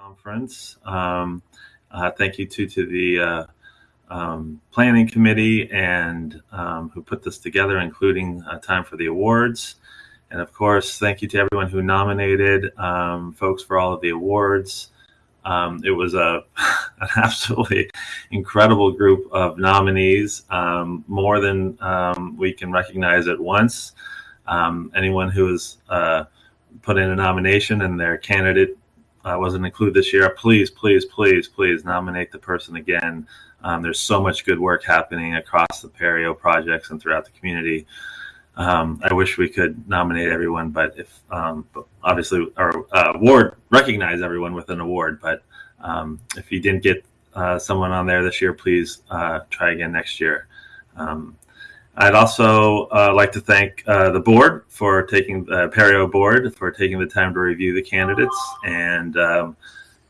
conference. Um, uh, thank you too to the uh, um, planning committee and um, who put this together, including uh, time for the awards. And of course, thank you to everyone who nominated um, folks for all of the awards. Um, it was a an absolutely incredible group of nominees, um, more than we can recognize at once. anyone who has uh, put in a nomination and their candidate uh, wasn't included this year, please, please, please, please nominate the person again. Um, there's so much good work happening across the Apereo projects and throughout the community. Um, I wish we could nominate everyone, but if um, obviously our uh, award recognize everyone with an award, but um, if you didn't get uh, someone on there this year, please uh, try again next year. I'd also uh, like to thank uh, the board for taking the uh, Apereo board for taking the time to review the candidates and um,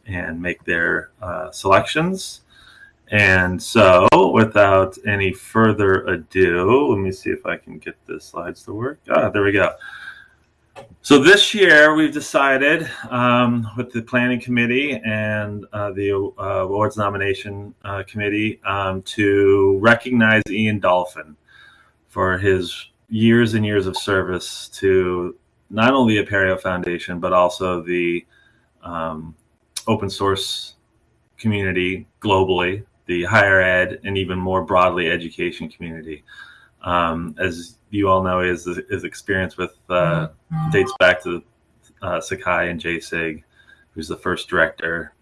and make their uh, selections. And so, without any further ado, let me see if I can get the slides to work. Ah, there we go. So this year we've decided um, with the planning committee and uh, the uh, awards nomination uh, committee um, to recognize Ian Dolphin for his years and years of service to not only the Apereo Foundation, but also the um, open source community globally, the higher ed, and even more broadly, education community. Um, as you all know, his, his experience with uh, mm-hmm. dates back to uh, Sakai and Jasig, who's the first director.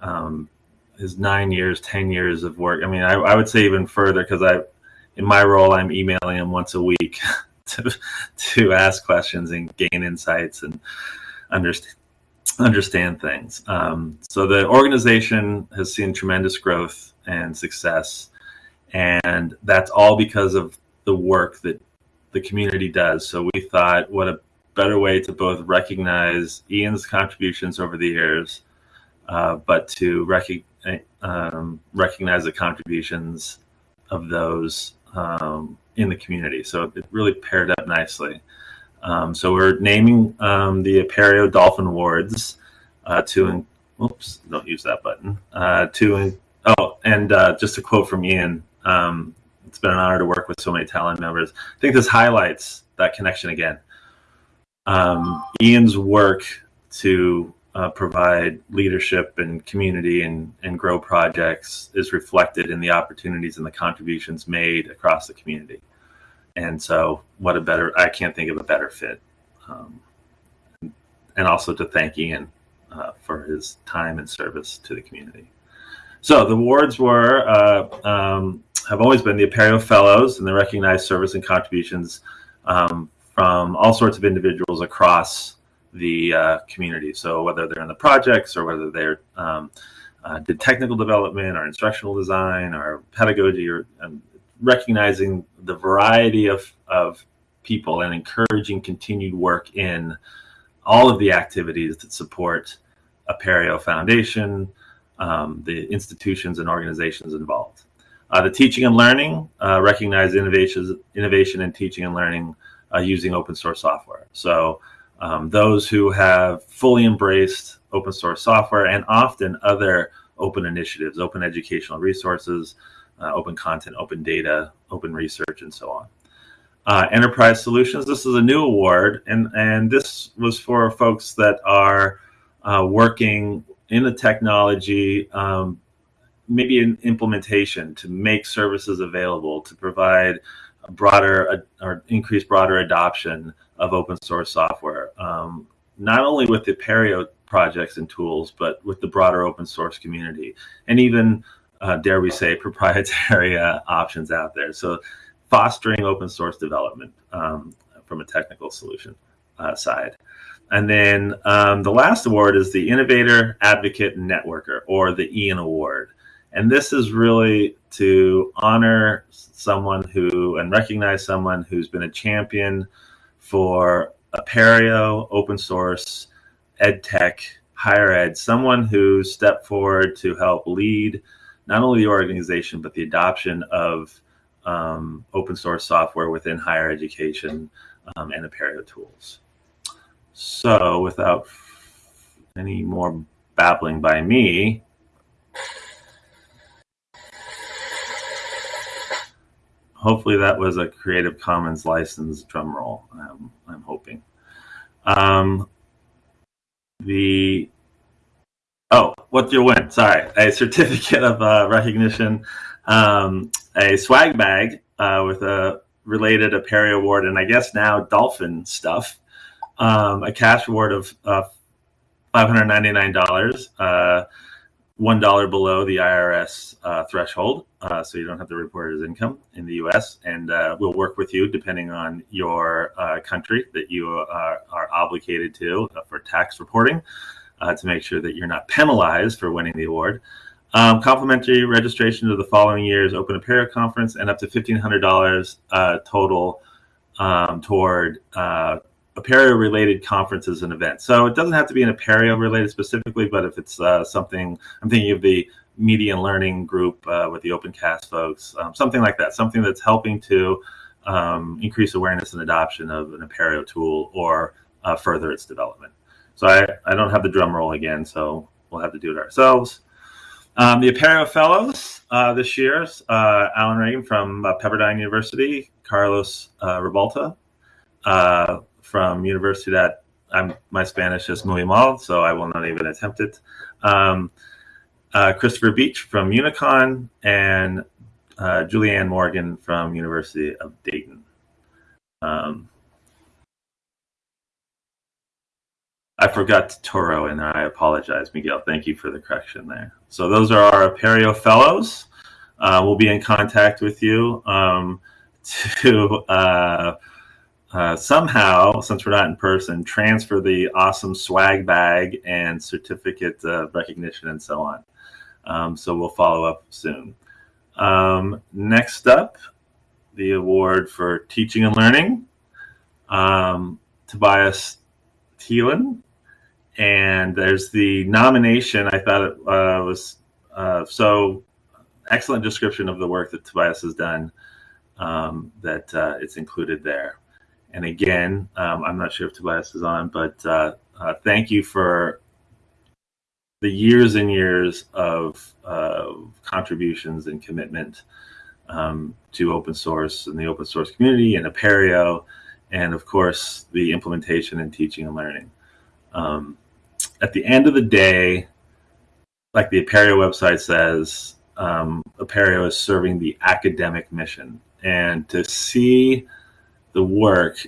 Um, his nine years, 10 years of work. I mean, I, I would say even further because I, in my role, I'm emailing him once a week to to ask questions and gain insights and understand understand things. Um, so the organization has seen tremendous growth and success, and that's all because of the work that the community does. So we thought, what a better way to both recognize Ian's contributions over the years, uh, but to rec- um, recognize the contributions of those um, in the community. So it really paired up nicely. Um, so we're naming um, the Apereo Dolphin Awards uh, to, oops, don't use that button, uh, to, oh, and uh, just a quote from Ian, um, it's been an honor to work with so many talent members. I think this highlights that connection again. Um, Ian's work to uh, provide leadership and community and, and grow projects is reflected in the opportunities and the contributions made across the community. And so, what a better, I can't think of a better fit. Um, and also to thank Ian uh, for his time and service to the community. So, the awards were, uh, um, have always been the Apereo Fellows and the recognized service and contributions um, from all sorts of individuals across the uh, community. So whether they're in the projects or whether they're um, uh, did technical development or instructional design or pedagogy or um, recognizing the variety of, of people and encouraging continued work in all of the activities that support Apereo Foundation, um, the institutions and organizations involved. Uh, the teaching and learning uh, recognize innovations, innovation in teaching and learning uh, using open source software. So um, those who have fully embraced open source software and often other open initiatives, open educational resources, uh, open content, open data, open research, and so on. Uh, enterprise solutions. This is a new award, and and this was for folks that are uh, working in the technology, um, maybe in implementation to make services available to provide broader or increase broader adoption of open source software, um, not only with the Apereo projects and tools, but with the broader open source community, and even, uh, dare we say, proprietary uh, options out there. So fostering open source development um, from a technical solution uh, side. And then um, the last award is the Innovator, Advocate, and Networker, or the Ian Award. And this is really to honor someone who and recognize someone who's been a champion for Apereo, open source, ed tech, higher ed, someone who stepped forward to help lead not only the organization, but the adoption of um, open source software within higher education um, and Apereo tools. So without any more babbling by me. Hopefully that was a Creative Commons license drum roll. I'm, I'm hoping. Um, the oh, what's your win? Sorry, a certificate of uh, recognition, um, a swag bag uh, with a related Apereo award, and I guess now dolphin stuff. Um, a cash award of uh, $599, uh, $1 below the IRS uh, threshold. Uh, so you don't have to report it as income in the US. And uh, we'll work with you depending on your uh, country that you are, are obligated to uh, for tax reporting to make sure that you're not penalized for winning the award. Um, complimentary registration to the following year's Open Apereo Conference and up to $1,500 total um, toward Apereo related conferences and events. So it doesn't have to be an Apereo related specifically, but if it's uh, something, I'm thinking of the media and learning group uh, with the OpenCast folks, um, something like that, something that's helping to um, increase awareness and adoption of an Apereo tool or uh, further its development. So I, I don't have the drum roll again, so we'll have to do it ourselves. Um, the Apereo Fellows uh, this year, uh, Alan Regan from uh, Pepperdine University, Carlos Ribalta, from Universidad. I'm, my Spanish is muy mal, so I will not even attempt it. Um, uh, Christopher Beach from Unicon and uh, Julianne Morgan from University of Dayton. Um, I forgot Turró and I apologize, Miguel. Thank you for the correction there. So those are our Apereo fellows. Uh, we'll be in contact with you um, to uh, uh, somehow, since we're not in person, transfer the awesome swag bag and certificate of recognition and so on. Um, so we'll follow up soon. Um, next up, the award for teaching and learning, um, Tobias Thelen. And there's the nomination. I thought it uh, was uh, so excellent description of the work that Tobias has done um, that uh, it's included there. And again, um, I'm not sure if Tobias is on, but uh, uh, thank you for the years and years of uh, contributions and commitment um, to open source and the open source community and Apereo, and of course, the implementation and teaching and learning. Um, at the end of the day, like the Apereo website says, um, Apereo is serving the academic mission. And to see the work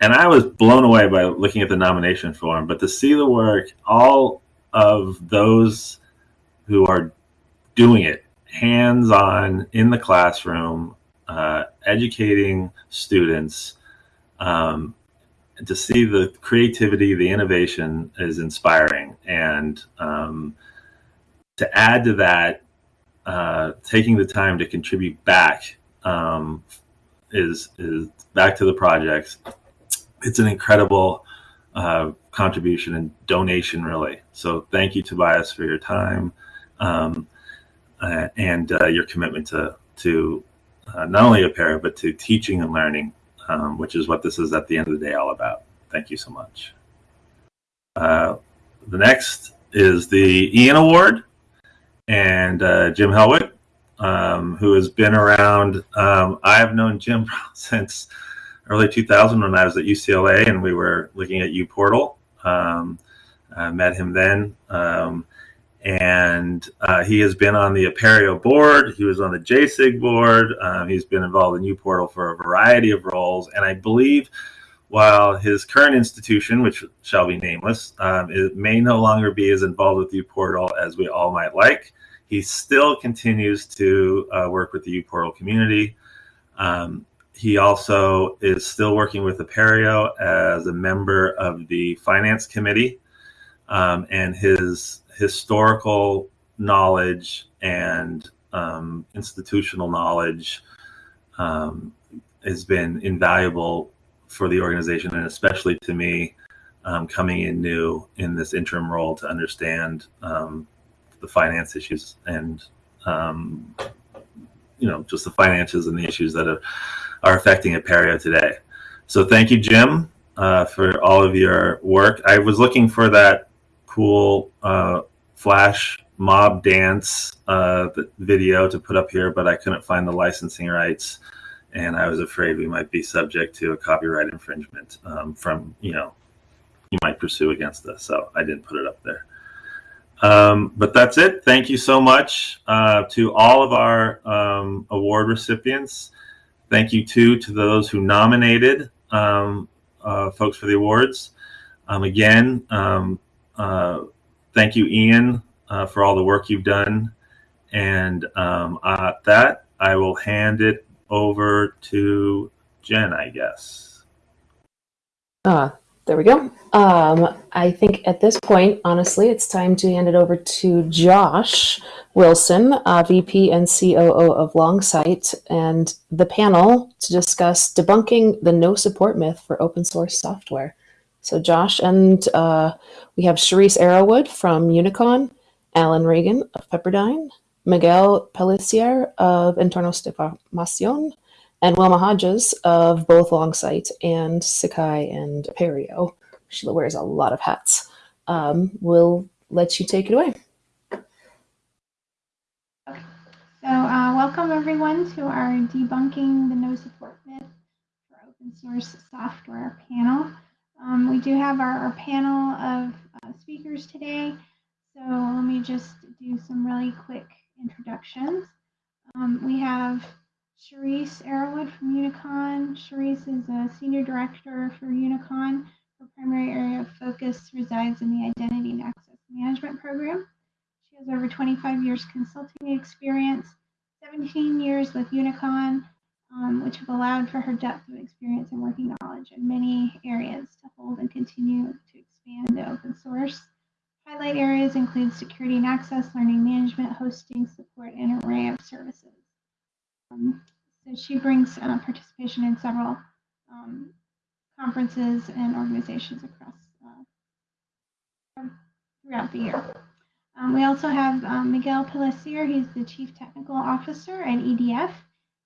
and I was blown away by looking at the nomination form, but to see the work, all of those who are doing it hands on in the classroom, uh, educating students, um, to see the creativity, the innovation is inspiring. And um, to add to that, uh, taking the time to contribute back um, is is back to the projects. It's an incredible uh, contribution and donation, really. So thank you, Tobias, for your time um, uh, and uh, your commitment to to uh, not only Apereo but to teaching and learning, um, which is what this is at the end of the day all about. Thank you so much. Uh, the next is the Ian Award, and uh, Jim Helwig um, who has been around. Um, I have known Jim since early 2000 when I was at UCLA and we were looking at uPortal. Um, I met him then. Um, and uh, he has been on the Apereo board. He was on the Jasig board. Um, he's been involved in uPortal for a variety of roles. And I believe while his current institution, which shall be nameless, um, it may no longer be as involved with uPortal as we all might like, he still continues to uh, work with the uPortal community. Um, he also is still working with Apereo as a member of the finance committee, um, and his historical knowledge and um, institutional knowledge um, has been invaluable for the organization, and especially to me, um, coming in new in this interim role to understand um, the finance issues and um, you know just the finances and the issues that are, are affecting Apereo today. So thank you, Jim, uh, for all of your work. I was looking for that cool uh, flash mob dance uh, video to put up here, but I couldn't find the licensing rights, and I was afraid we might be subject to a copyright infringement um, from you know you might pursue against us. So I didn't put it up there. Um, but that's it. Thank you so much uh, to all of our um, award recipients. Thank you too to those who nominated um, uh, folks for the awards. Um, again, um, uh, thank you, Ian, uh, for all the work you've done. And um, at that, I will hand it over to Jen, I guess. Uh, there we go. Um, I think at this point, honestly, it's time to hand it over to Josh Wilson, uh, VP and COO of Longsight, and the panel to discuss debunking the no support myth for open source software. So, Josh, and uh, we have Cherise Arrowwood from Unicon, Alan Regan of Pepperdine, Miguel Pellicer of Internal Stimación, and Wilma Hodges of both Longsight and Sakai and Apereo. She wears a lot of hats. Um, we'll let you take it away. So uh, welcome everyone to our Debunking the No Support Myth for Open Source Software panel. Um, we do have our, our panel of uh, speakers today. So let me just do some really quick introductions. Um, we have Cherise Arrowwood from Unicon. Cherise is a senior director for Unicon. Her primary area of focus resides in the Identity and Access Management Program. She has over 25 years consulting experience, 17 years with Unicon, um, which have allowed for her depth of experience and working knowledge in many areas to hold and continue to expand the open source. Highlight areas include security and access, learning management, hosting, support, and an array of services. Um, so she brings uh, participation in several um, conferences and organizations across uh, throughout the year. Um, we also have um, Miguel Pellicer. He's the Chief Technical Officer at EDF.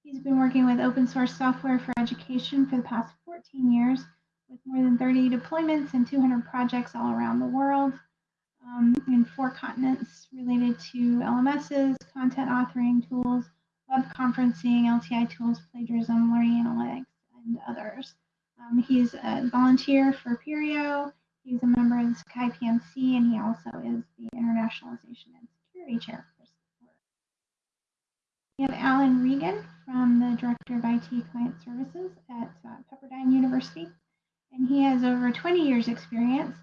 He's been working with open source software for education for the past 14 years with more than 30 deployments and 200 projects all around the world um, in four continents related to LMSs, content authoring tools, web conferencing, LTI tools, plagiarism, learning analytics, and others. Um, he's a volunteer for Apereo. He's a member of the PMC, and he also is the Internationalization and Security Chair for support. We have Alan Regan from the Director of IT Client Services at uh, Pepperdine University, and he has over 20 years experience.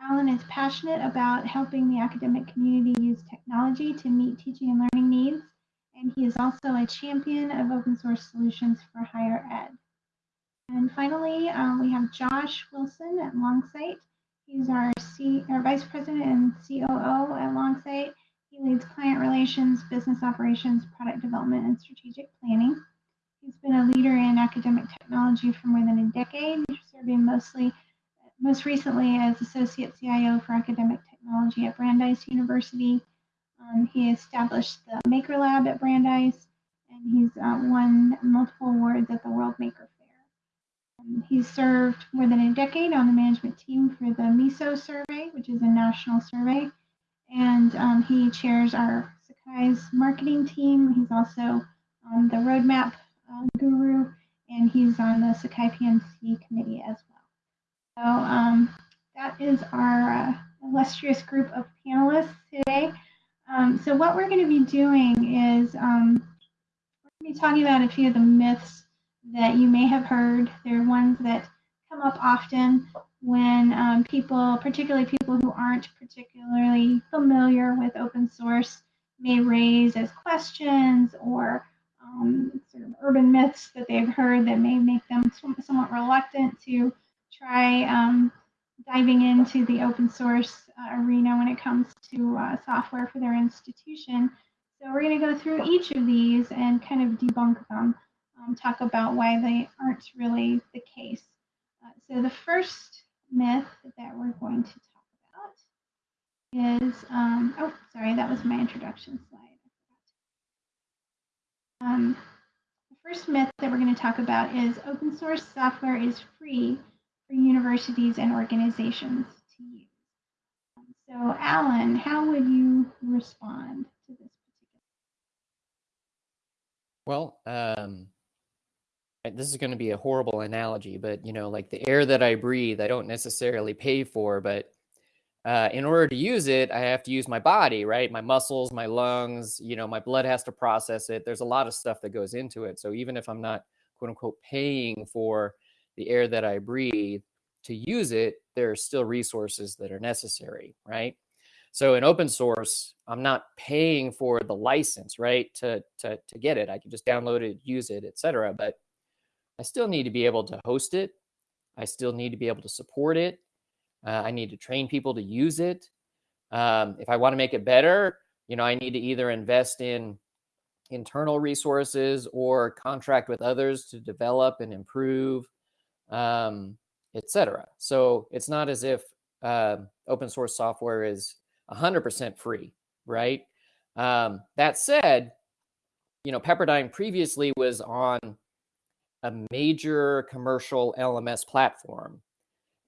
Alan is passionate about helping the academic community use technology to meet teaching and learning needs and he is also a champion of open source solutions for higher ed. And finally, um, we have Josh Wilson at Longsight. He's our, C, our Vice President and COO at Longsight. He leads client relations, business operations, product development, and strategic planning. He's been a leader in academic technology for more than a decade, serving mostly, most recently as Associate CIO for Academic Technology at Brandeis University um, he established the Maker Lab at Brandeis, and he's uh, won multiple awards at the World Maker Faire. Um, he's served more than a decade on the management team for the MISO survey, which is a national survey, and um, he chairs our Sakai's marketing team. He's also um, the roadmap uh, guru, and he's on the Sakai PMC committee as well. So um, that is our uh, illustrious group of panelists today. Um, so what we're going to be doing is um, we're going to be talking about a few of the myths that you may have heard. They're ones that come up often when um, people, particularly people who aren't particularly familiar with open source, may raise as questions or um, sort of urban myths that they've heard that may make them somewhat reluctant to try um, diving into the open source uh, arena when it comes to uh, software for their institution. So we're going to go through each of these and kind of debunk them, um, talk about why they aren't really the case. Uh, so the first myth that we're going to talk about is, um, oh, sorry, that was my introduction slide. Um, the first myth that we're going to talk about is open source software is free for universities and organizations to use. So, Alan, how would you respond to this particular? Well, um, this is going to be a horrible analogy, but you know, like the air that I breathe, I don't necessarily pay for, but uh, in order to use it, I have to use my body, right? My muscles, my lungs, you know, my blood has to process it. There's a lot of stuff that goes into it. So even if I'm not quote unquote paying for the air that I breathe to use it, there are still resources that are necessary, right? So in open source, I'm not paying for the license, right? To, to, to get it. I can just download it, use it, etc. But I still need to be able to host it. I still need to be able to support it. Uh, I need to train people to use it. Um, if I want to make it better, you know, I need to either invest in internal resources or contract with others to develop and improve, um, etc. So it's not as if uh, open source software is 100% free, right? Um, that said, you know, Pepperdine previously was on a major commercial LMS platform.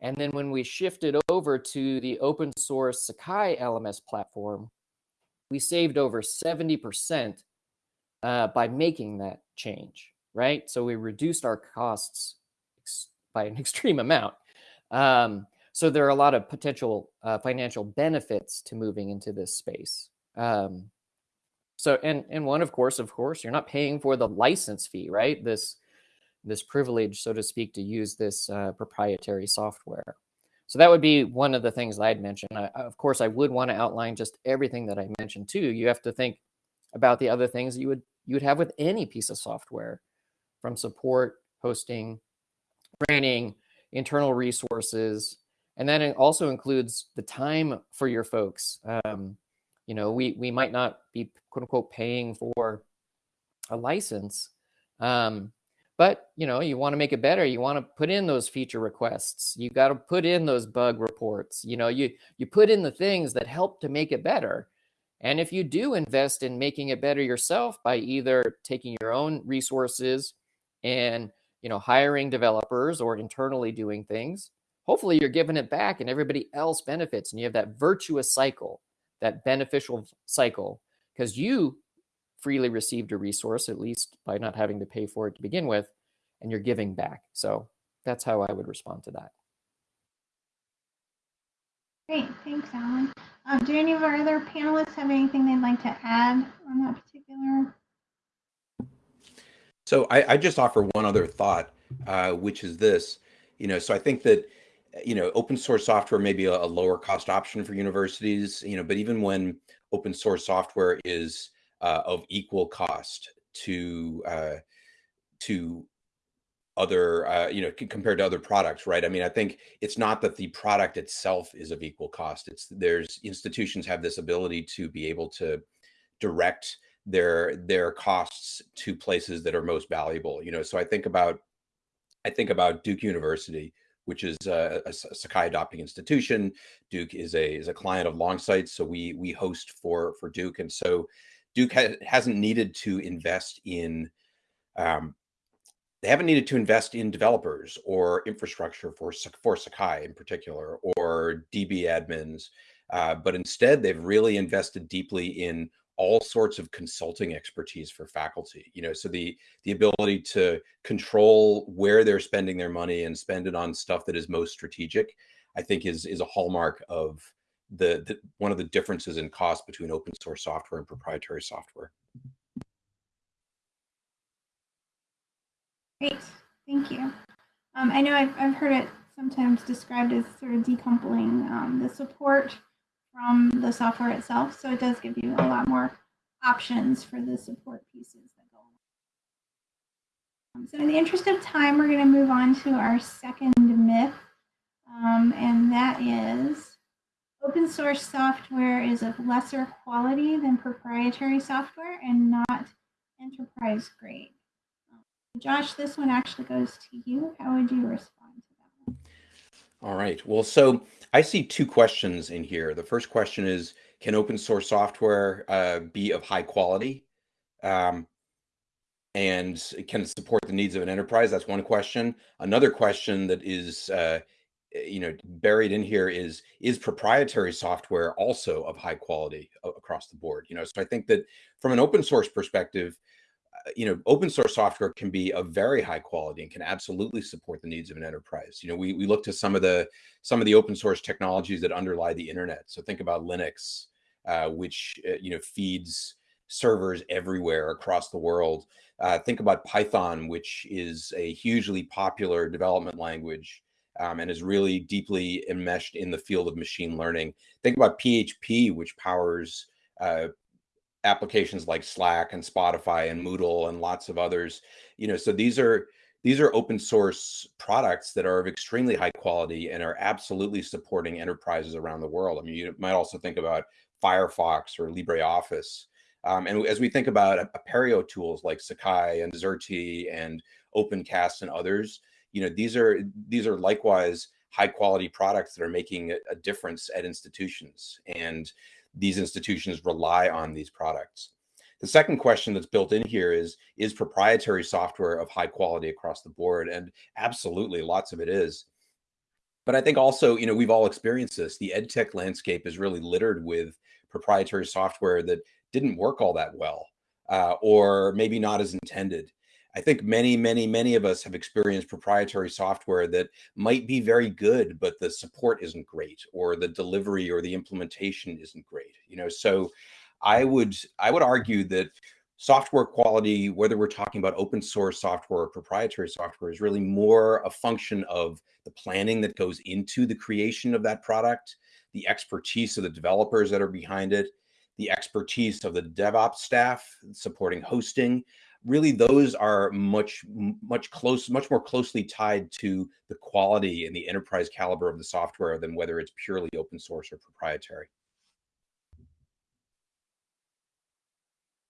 And then when we shifted over to the open source Sakai LMS platform, we saved over 70% uh, by making that change, right? So we reduced our costs by an extreme amount. Um, so there are a lot of potential uh, financial benefits to moving into this space. Um, so, and, and one, of course, of course, you're not paying for the license fee, right? This this privilege, so to speak, to use this uh, proprietary software. So that would be one of the things I'd mention. I, of course, I would want to outline just everything that I mentioned too. You have to think about the other things you would you would have with any piece of software, from support, hosting, training, internal resources, and then it also includes the time for your folks. Um, you know, we we might not be quote unquote paying for a license, um, but you know, you want to make it better. You want to put in those feature requests. You got to put in those bug reports. You know, you you put in the things that help to make it better. And if you do invest in making it better yourself by either taking your own resources and you know hiring developers or internally doing things, hopefully you're giving it back and everybody else benefits and you have that virtuous cycle, that beneficial cycle because you freely received a resource, at least by not having to pay for it to begin with, and you're giving back. So that's how I would respond to that. Great, thanks, Alan. Um, do any of our other panelists have anything they'd like to add on that particular? So I, I just offer one other thought, uh, which is this. You know, so I think that you know open source software may be a, a lower cost option for universities. You know, but even when open source software is uh, of equal cost to uh, to other uh, you know compared to other products right i mean i think it's not that the product itself is of equal cost it's there's institutions have this ability to be able to direct their their costs to places that are most valuable you know so i think about i think about duke university which is a, a sakai adopting institution. Duke is a is a client of longsight so we we host for for duke and so Duke ha- hasn't needed to invest in um, they haven't needed to invest in developers or infrastructure for for Sakai in particular or DB admins, uh, but instead they've really invested deeply in all sorts of consulting expertise for faculty. You know, so the the ability to control where they're spending their money and spend it on stuff that is most strategic, I think is is a hallmark of the, the one of the differences in cost between open source software and proprietary software. Great, thank you. Um, I know I've, I've heard it sometimes described as sort of decoupling um, the support from the software itself. So it does give you a lot more options for the support pieces that go along. So in the interest of time, we're going to move on to our second myth, um, and that is Open source software is of lesser quality than proprietary software and not enterprise grade. Josh, this one actually goes to you. How would you respond? All right. Well, so I see two questions in here. The first question is, can open source software uh, be of high quality? Um, and can it support the needs of an enterprise? That's one question. Another question that is uh, you know, buried in here is is proprietary software also of high quality across the board. You know, so I think that from an open source perspective, uh, you know, open source software can be of very high quality and can absolutely support the needs of an enterprise. You know, we we look to some of the some of the open source technologies that underlie the internet. So think about Linux, uh, which uh, you know feeds servers everywhere across the world. Uh, think about Python, which is a hugely popular development language um, and is really deeply enmeshed in the field of machine learning. Think about PHP, which powers uh, applications like Slack and Spotify and Moodle and lots of others. You know, so these are these are open source products that are of extremely high quality and are absolutely supporting enterprises around the world. I mean, you might also think about Firefox or LibreOffice. Um, and as we think about Apereo tools like Sakai and Xerte and OpenCast and others, you know, these are these are likewise high quality products that are making a difference at institutions. And these institutions rely on these products. The second question that's built in here is, is proprietary software of high quality across the board? And absolutely, lots of it is. But I think also, you know, we've all experienced this. The ed tech landscape is really littered with proprietary software that didn't work all that well, uh, or maybe not as intended. I think many, many, many of us have experienced proprietary software that might be very good, but the support isn't great, or the delivery or the implementation isn't great. You know, so I would I would argue that software quality, whether we're talking about open source software or proprietary software, is really more a function of the planning that goes into the creation of that product, the expertise of the developers that are behind it, the expertise of the DevOps staff supporting hosting. Really, those are much, much close, much more closely tied to the quality and the enterprise caliber of the software than whether it's purely open source or proprietary.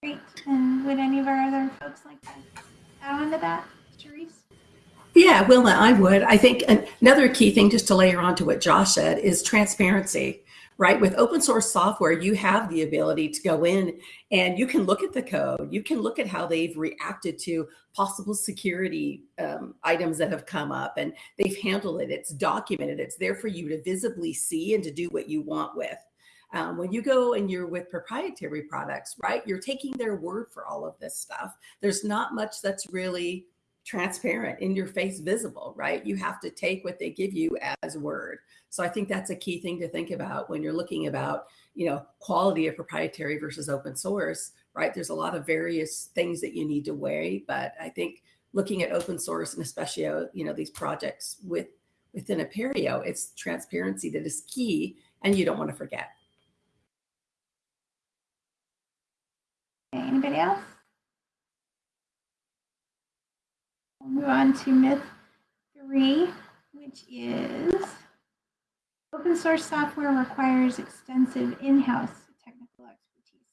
Great. And would any of our other folks like to add on to that, Therese? Yeah, Wilma, I would. I think another key thing just to layer on to what Josh said is transparency right? With open source software, you have the ability to go in and you can look at the code. You can look at how they've reacted to possible security um, items that have come up and they've handled it. It's documented. It's there for you to visibly see and to do what you want with. Um, when you go and you're with proprietary products, right, you're taking their word for all of this stuff. There's not much that's really transparent in your face visible, right? You have to take what they give you as word. So I think that's a key thing to think about when you're looking about, you know, quality of proprietary versus open source, right? There's a lot of various things that you need to weigh, but I think looking at open source and especially, uh, you know, these projects with within Apereo, it's transparency that is key and you don't want to forget. Anybody else? We'll move on to myth three, which is open source software requires extensive in-house technical expertise.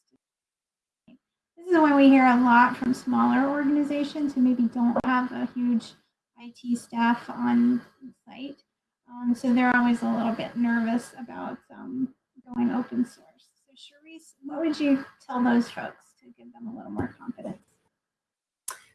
This is one we hear a lot from smaller organizations who maybe don't have a huge IT staff on site. Um, so they're always a little bit nervous about um, going open source. So Cherise, what would you tell those folks to give them a little more confidence?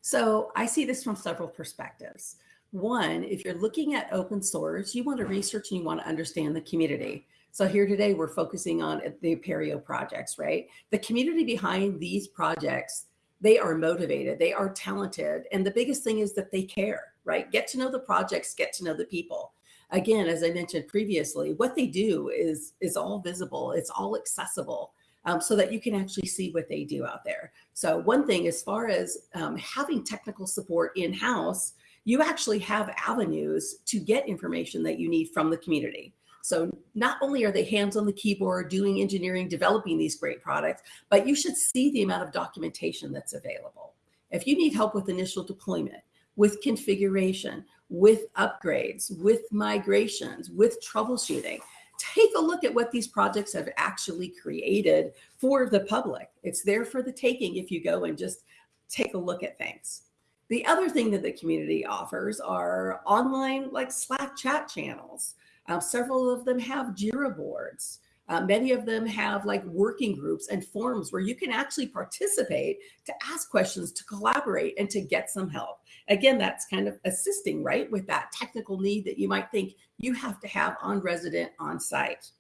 So I see this from several perspectives. One, if you're looking at open source, you want to research and you want to understand the community. So here today, we're focusing on the Apereo projects, right? The community behind these projects, they are motivated, they are talented. And the biggest thing is that they care, right? Get to know the projects, get to know the people. Again, as I mentioned previously, what they do is, is all visible, it's all accessible um, so that you can actually see what they do out there. So one thing, as far as um, having technical support in-house, you actually have avenues to get information that you need from the community. So not only are they hands on the keyboard doing engineering, developing these great products, but you should see the amount of documentation that's available. If you need help with initial deployment, with configuration, with upgrades, with migrations, with troubleshooting, take a look at what these projects have actually created for the public. It's there for the taking if you go and just take a look at things. The other thing that the community offers are online like Slack chat channels. Um, several of them have Jira boards. Uh, many of them have like working groups and forums where you can actually participate to ask questions, to collaborate, and to get some help. Again, that's kind of assisting, right, with that technical need that you might think you have to have on resident on site.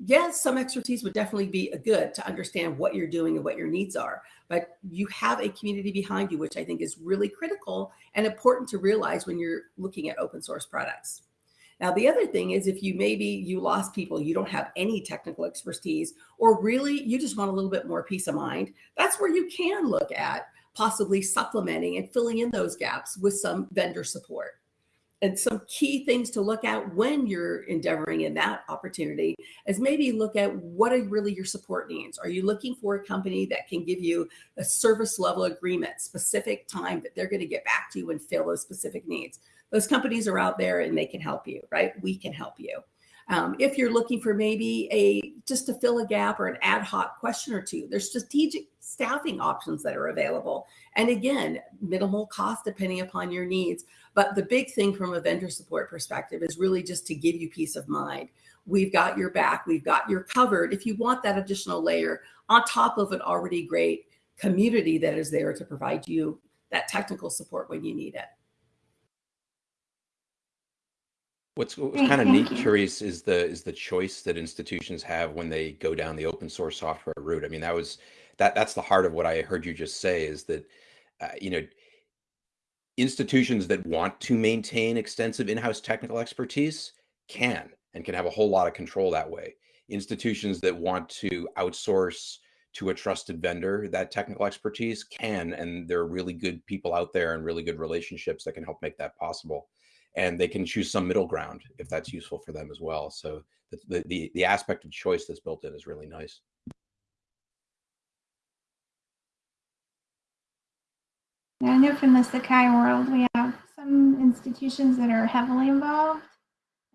Yes, some expertise would definitely be a good to understand what you're doing and what your needs are, but you have a community behind you, which I think is really critical and important to realize when you're looking at open source products. Now, the other thing is if you maybe you lost people, you don't have any technical expertise, or really you just want a little bit more peace of mind, that's where you can look at possibly supplementing and filling in those gaps with some vendor support. And some key things to look at when you're endeavoring in that opportunity is maybe look at what are really your support needs. Are you looking for a company that can give you a service level agreement, specific time that they're going to get back to you and fill those specific needs? Those companies are out there and they can help you, right? We can help you. Um, if you're looking for maybe a just to fill a gap or an ad hoc question or two, there's strategic staffing options that are available. And again, minimal cost depending upon your needs. But the big thing from a vendor support perspective is really just to give you peace of mind. We've got your back, we've got your covered. If you want that additional layer on top of an already great community that is there to provide you that technical support when you need it. What's, what's kind of neat, curious, is the is the choice that institutions have when they go down the open source software route. I mean, that was that that's the heart of what I heard you just say is that uh, you know institutions that want to maintain extensive in-house technical expertise can and can have a whole lot of control that way. Institutions that want to outsource to a trusted vendor that technical expertise can, and there are really good people out there and really good relationships that can help make that possible and they can choose some middle ground if that's useful for them as well. So the, the, the aspect of choice that's built in is really nice. Yeah, I know from the Sakai world, we have some institutions that are heavily involved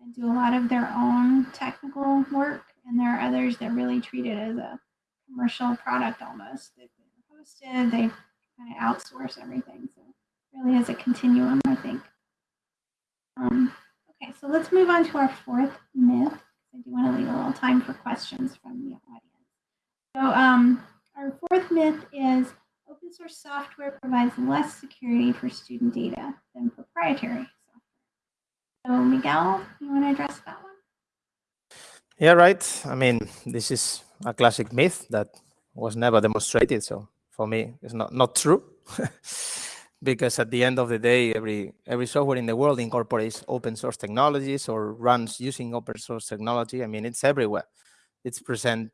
and do a lot of their own technical work. And there are others that really treat it as a commercial product almost. They've been hosted, they kind of outsource everything. So really is a continuum, I think. Um, okay, so let's move on to our fourth myth. I do want to leave a little time for questions from the audience. So um, our fourth myth is open source software provides less security for student data than proprietary software. So Miguel, you want to address that one? Yeah, right. I mean, this is a classic myth that was never demonstrated. So for me, it's not, not true. because at the end of the day, every every software in the world incorporates open source technologies or runs using open source technology. I mean, it's everywhere. It's present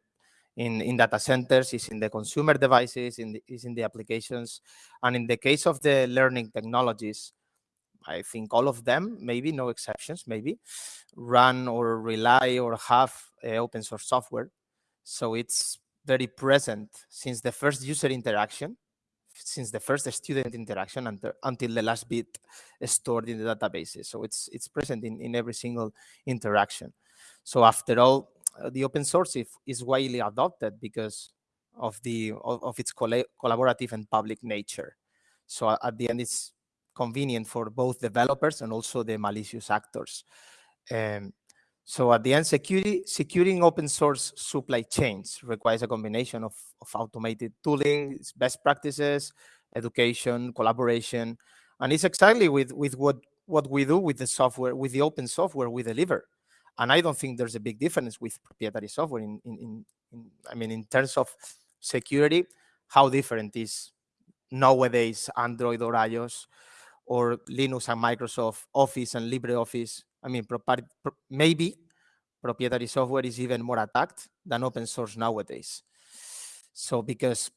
in, in data centers, it's in the consumer devices, in the, it's in the applications. And in the case of the learning technologies, I think all of them, maybe no exceptions, maybe, run or rely or have open source software. So it's very present since the first user interaction since the first student interaction until, until the last bit stored in the databases. So it's it's present in, in every single interaction. So after all, uh, the open source is widely adopted because of the of, of its collaborative and public nature. So at the end, it's convenient for both developers and also the malicious actors. Um, so at the end, security, securing open source supply chains requires a combination of, of automated tooling, best practices, education, collaboration. And it's exactly with, with what, what we do with the software, with the open software we deliver. And I don't think there's a big difference with proprietary software in, in, in, in I mean, in terms of security, how different is nowadays Android or iOS or Linux and Microsoft Office and LibreOffice I mean, maybe proprietary software is even more attacked than open source nowadays. So because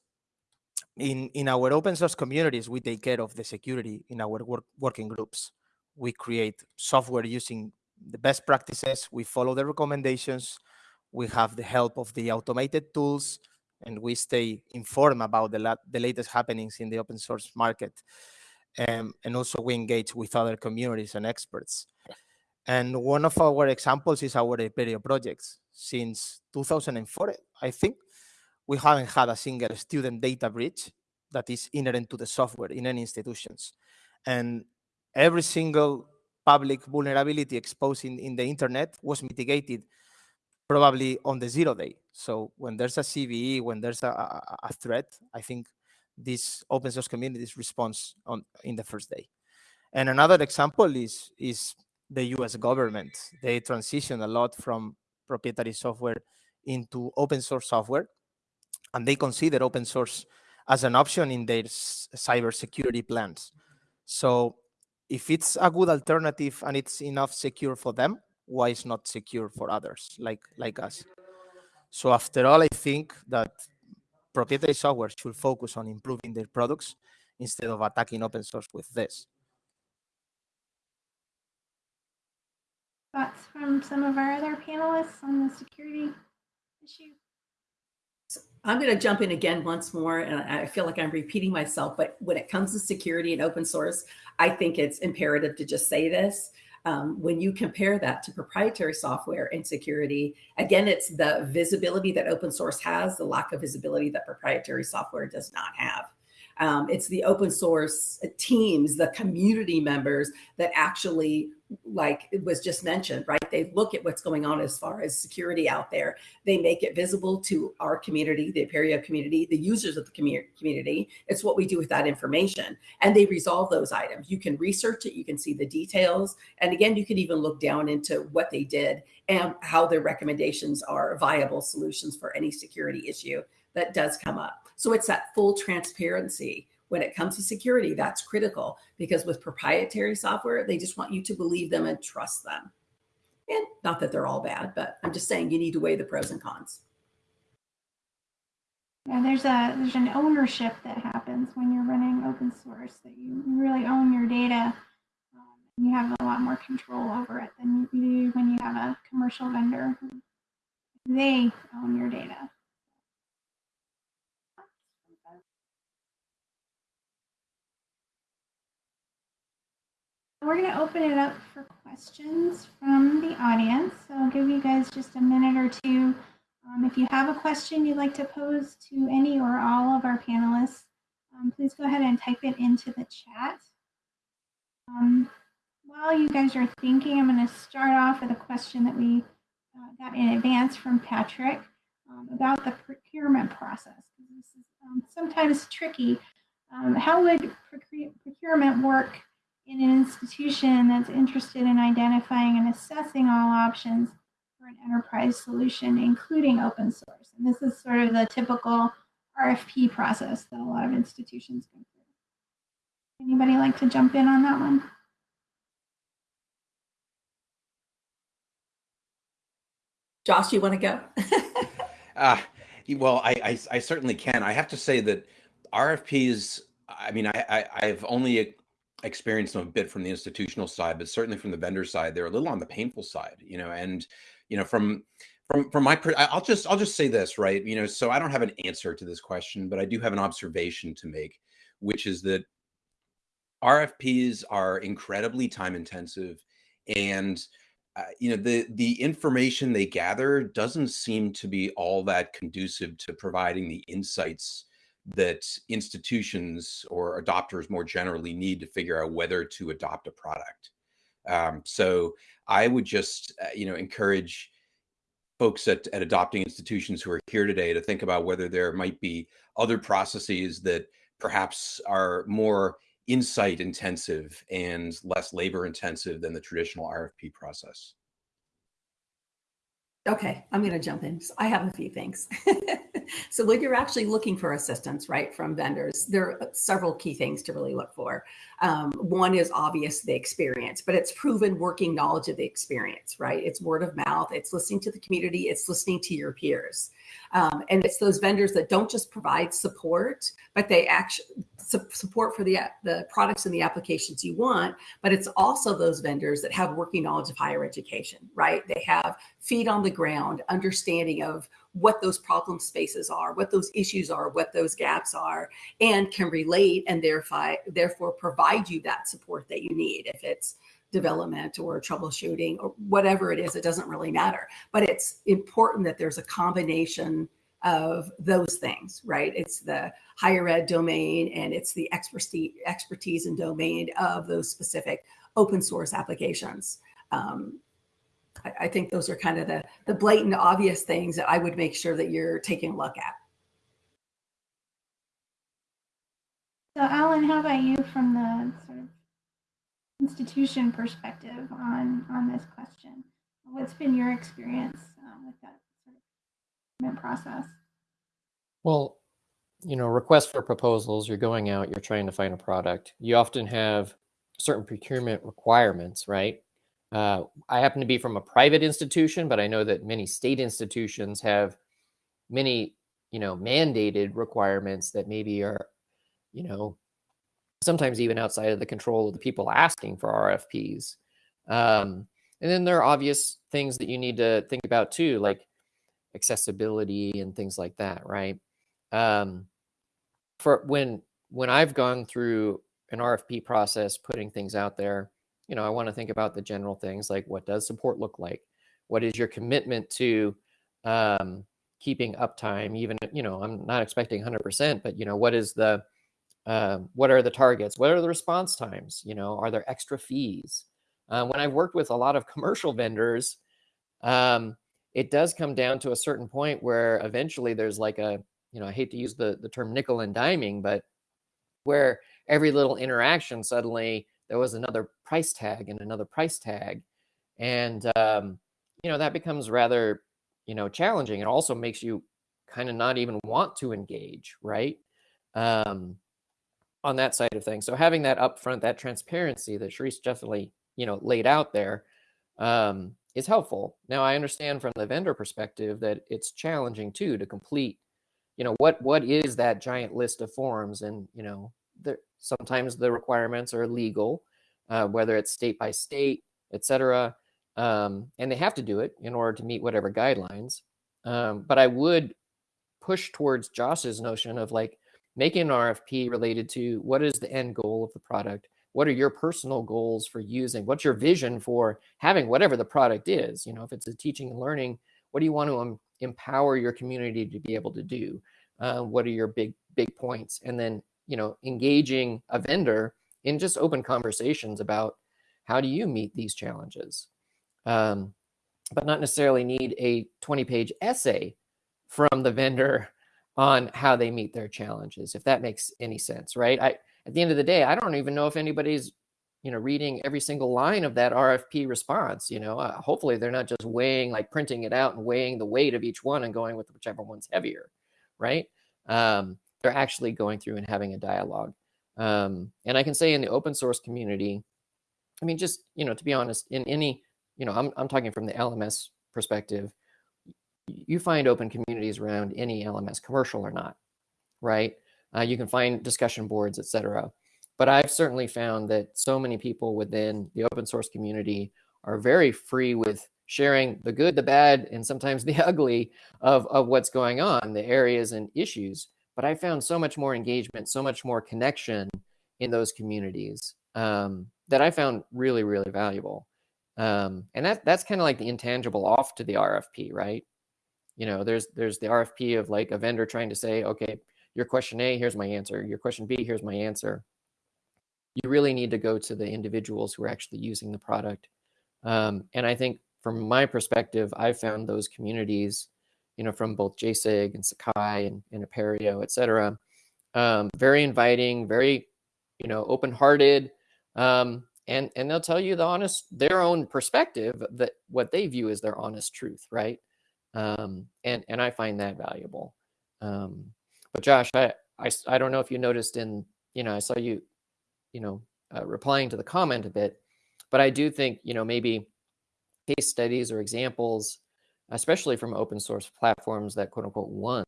in, in our open source communities, we take care of the security in our work, working groups. We create software using the best practices. We follow the recommendations. We have the help of the automated tools, and we stay informed about the, la the latest happenings in the open source market. Um, and also we engage with other communities and experts. And one of our examples is our Apereo projects. Since 2004, I think, we haven't had a single student data breach that is inherent to the software in any institutions. And every single public vulnerability exposed in, in the internet was mitigated probably on the zero day. So when there's a CVE, when there's a, a, a threat, I think this open source communities response on in the first day. And another example is is the US government. They transition a lot from proprietary software into open source software, and they consider open source as an option in their cybersecurity plans. So if it's a good alternative and it's enough secure for them, why is not secure for others like like us? So after all, I think that proprietary software should focus on improving their products instead of attacking open source with this. Thoughts from some of our other panelists on the security issue? I'm going to jump in again once more, and I feel like I'm repeating myself, but when it comes to security and open source, I think it's imperative to just say this. Um, when you compare that to proprietary software and security, again, it's the visibility that open source has, the lack of visibility that proprietary software does not have. Um, it's the open source teams, the community members that actually, like it was just mentioned, right? They look at what's going on as far as security out there. They make it visible to our community, the Apereo community, the users of the community. It's what we do with that information. And they resolve those items. You can research it, you can see the details. And again, you can even look down into what they did and how their recommendations are viable solutions for any security issue that does come up. So it's that full transparency. When it comes to security, that's critical because with proprietary software, they just want you to believe them and trust them. And not that they're all bad, but I'm just saying you need to weigh the pros and cons. Yeah, there's a there's an ownership that happens when you're running open source that you really own your data. Um, you have a lot more control over it than you do when you have a commercial vendor. They own your data. We're going to open it up for questions from the audience. So I'll give you guys just a minute or two. Um, if you have a question you'd like to pose to any or all of our panelists, um, please go ahead and type it into the chat. Um, while you guys are thinking, I'm going to start off with a question that we uh, got in advance from Patrick um, about the procurement process. This is um, sometimes tricky. Um, how would procurement work in an institution that's interested in identifying and assessing all options for an enterprise solution, including open source. And this is sort of the typical RFP process that a lot of institutions go through. Anybody like to jump in on that one? Josh, you want to go? uh, well, I, I, I certainly can. I have to say that RFPs. I mean, I, I I've only experienced them a bit from the institutional side, but certainly from the vendor side, they're a little on the painful side, you know, and, you know, from, from, from my, I'll just, I'll just say this, right. You know, so I don't have an answer to this question, but I do have an observation to make, which is that RFPs are incredibly time intensive and, uh, you know the the information they gather doesn't seem to be all that conducive to providing the insights that institutions or adopters more generally need to figure out whether to adopt a product. Um, so I would just, uh, you know, encourage folks at, at adopting institutions who are here today to think about whether there might be other processes that perhaps are more insight intensive and less labor intensive than the traditional RFP process. Okay, I'm going to jump in. I have a few things. so when you're actually looking for assistance, right, from vendors, there are several key things to really look for. Um, one is obvious the experience, but it's proven working knowledge of the experience, right? It's word of mouth. It's listening to the community. It's listening to your peers. Um, and it's those vendors that don't just provide support, but they actually su- support for the, the products and the applications you want. But it's also those vendors that have working knowledge of higher education, right? They have feet on the ground, understanding of what those problem spaces are, what those issues are, what those gaps are, and can relate and therefore, therefore provide you that support that you need. If it's development or troubleshooting or whatever it is, it doesn't really matter. But it's important that there's a combination of those things, right? It's the higher ed domain and it's the expertise, expertise and domain of those specific open source applications. Um, I, I think those are kind of the, the blatant, obvious things that I would make sure that you're taking a look at. So, Alan, how about you from the sort of institution perspective on on this question? What's been your experience um, with that sort of procurement process? Well, you know, request for proposals, you're going out, you're trying to find a product. You often have certain procurement requirements, right? Uh, I happen to be from a private institution, but I know that many state institutions have many, you know, mandated requirements that maybe are, you know, sometimes even outside of the control of the people asking for RFPs. Um, and then there are obvious things that you need to think about too, like accessibility and things like that, right? Um, for when when I've gone through an RFP process, putting things out there, you know, I want to think about the general things like what does support look like? What is your commitment to um, keeping uptime? Even, you know, I'm not expecting 100%, but, you know, what is the, um, what are the targets? What are the response times? You know, are there extra fees? Uh, when I've worked with a lot of commercial vendors, um, it does come down to a certain point where eventually there's like a, you know, I hate to use the, the term nickel and diming, but where every little interaction suddenly there was another price tag and another price tag. And, um, you know, that becomes rather, you know, challenging. It also makes you kind of not even want to engage, right? Um, on that side of things. So having that upfront, that transparency that Sharice definitely, you know, laid out there, um, is helpful. Now I understand from the vendor perspective that it's challenging too to complete you know what what is that giant list of forms and you know there sometimes the requirements are legal uh, whether it's state by state etc um, and they have to do it in order to meet whatever guidelines um, but i would push towards josh's notion of like making an rfp related to what is the end goal of the product what are your personal goals for using what's your vision for having whatever the product is you know if it's a teaching and learning what do you want to empower your community to be able to do? Uh, what are your big big points? And then you know engaging a vendor in just open conversations about how do you meet these challenges, um, but not necessarily need a 20 page essay from the vendor on how they meet their challenges, if that makes any sense, right? I at the end of the day, I don't even know if anybody's you know reading every single line of that rfp response you know? Uh, hopefully they're not just weighing like printing it out and weighing the weight of each one and going with whichever one's heavier right? Um, they're actually going through and having a dialogue um, and i can say in the open source community i mean just you know to be honest in any you know i'm, I'm talking from the lms perspective you find open communities around any lms commercial or not right uh, you can find discussion boards etc but I've certainly found that so many people within the open source community are very free with sharing the good, the bad, and sometimes the ugly of, of what's going on, the areas and issues. But I found so much more engagement, so much more connection in those communities um, that I found really, really valuable. Um, and that that's kind of like the intangible off to the RFP, right? You know, there's there's the RFP of like a vendor trying to say, okay, your question A, here's my answer. Your question B, here's my answer you really need to go to the individuals who are actually using the product. Um, and I think from my perspective, I found those communities, you know, from both Jasig and Sakai and, and Apereo, et cetera, um, very inviting, very, you know, open-hearted, um, and and they'll tell you the honest, their own perspective that what they view as their honest truth, right? Um, and and I find that valuable. Um, but Josh, I, I I don't know if you noticed in, you know, I saw you you know, uh, replying to the comment a bit, but I do think, you know, maybe case studies or examples, especially from open source platforms that quote unquote won,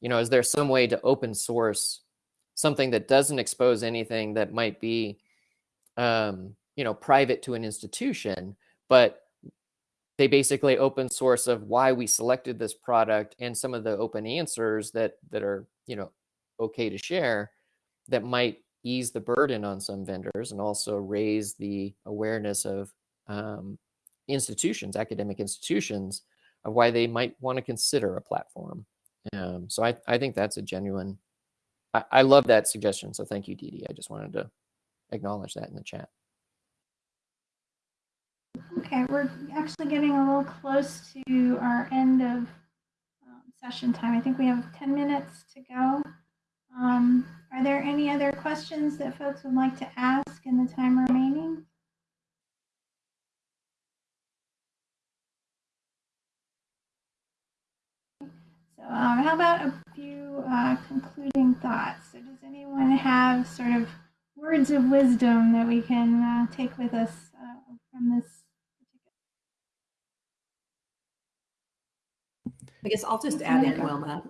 you know, is there some way to open source something that doesn't expose anything that might be, um, you know, private to an institution, but they basically open source of why we selected this product and some of the open answers that that are, you know, okay to share that might ease the burden on some vendors and also raise the awareness of um, institutions, academic institutions, of why they might want to consider a platform. Um, so I, I think that's a genuine, I, I love that suggestion. So thank you, Didi. I just wanted to acknowledge that in the chat. Okay. We're actually getting a little close to our end of um, session time. I think we have 10 minutes to go. Um, are there any other questions that folks would like to ask in the time remaining? So um, how about a few uh, concluding thoughts? So does anyone have sort of words of wisdom that we can uh, take with us uh, from this? I guess I'll just add in, Wilma,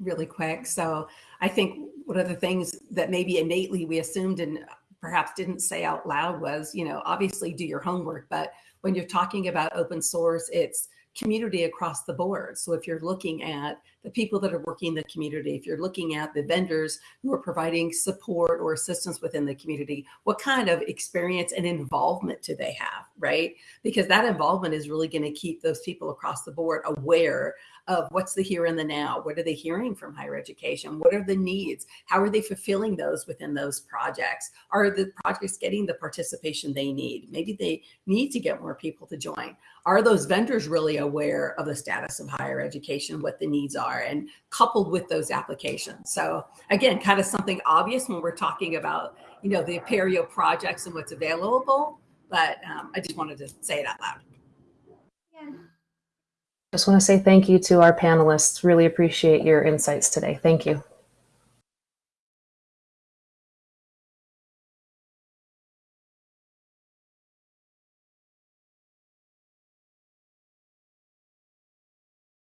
really quick. So I think one of the things that maybe innately we assumed and perhaps didn't say out loud was, you know, obviously do your homework, but when you're talking about open source, it's community across the board. So if you're looking at the people that are working in the community, if you're looking at the vendors who are providing support or assistance within the community, what kind of experience and involvement do they have, right? Because that involvement is really going to keep those people across the board aware of what's the here and the now. What are they hearing from higher education? What are the needs? How are they fulfilling those within those projects? Are the projects getting the participation they need? Maybe they need to get more people to join. Are those vendors really aware of the status of higher education, what the needs are, and coupled with those applications? So again, kind of something obvious when we're talking about, you know, the Apereo projects and what's available, but um, I just wanted to say it out loud. Yeah. Just want to say thank you to our panelists. Really appreciate your insights today. Thank you.